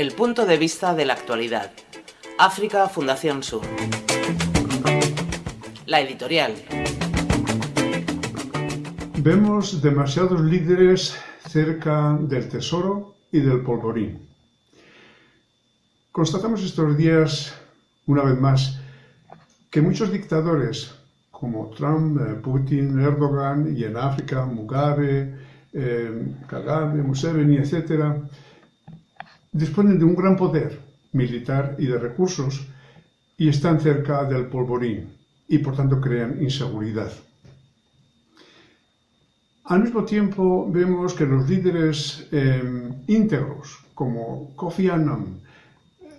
El punto de vista de la actualidad. África Fundación Sur. La editorial. Vemos demasiados líderes cerca del tesoro y del polvorín. Constatamos estos días, una vez más, que muchos dictadores como Trump, eh, Putin, Erdogan y en África Mugabe, eh, Kagame, Museveni, etc., disponen de un gran poder militar y de recursos y están cerca del polvorín y por tanto crean inseguridad. Al mismo tiempo vemos que los líderes eh, íntegros como Kofi Annan,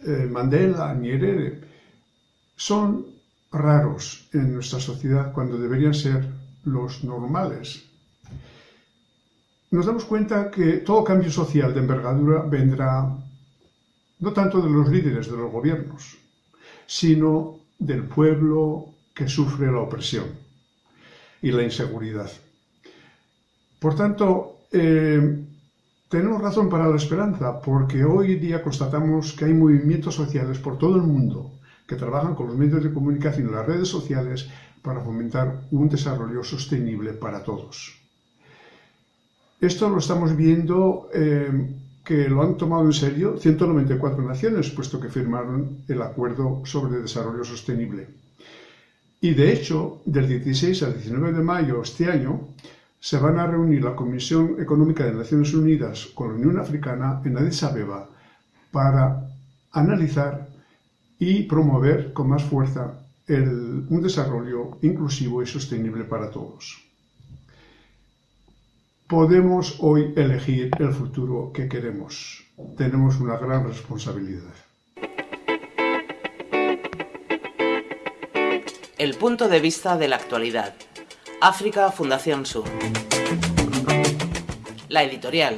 eh, Mandela, Nyerere, son raros en nuestra sociedad cuando deberían ser los normales. Nos damos cuenta que todo cambio social de envergadura vendrá no tanto de los líderes de los gobiernos, sino del pueblo que sufre la opresión y la inseguridad. Por tanto, eh, tenemos razón para la esperanza, porque hoy día constatamos que hay movimientos sociales por todo el mundo que trabajan con los medios de comunicación y las redes sociales para fomentar un desarrollo sostenible para todos. Esto lo estamos viendo eh, que lo han tomado en serio 194 naciones, puesto que firmaron el Acuerdo sobre Desarrollo Sostenible. Y de hecho, del 16 al 19 de mayo este año, se van a reunir la Comisión Económica de Naciones Unidas con la Unión Africana en Addis Abeba para analizar y promover con más fuerza un desarrollo inclusivo y sostenible para todos. Podemos hoy elegir el futuro que queremos. Tenemos una gran responsabilidad. El punto de vista de la actualidad. África Fundación Sur. La editorial.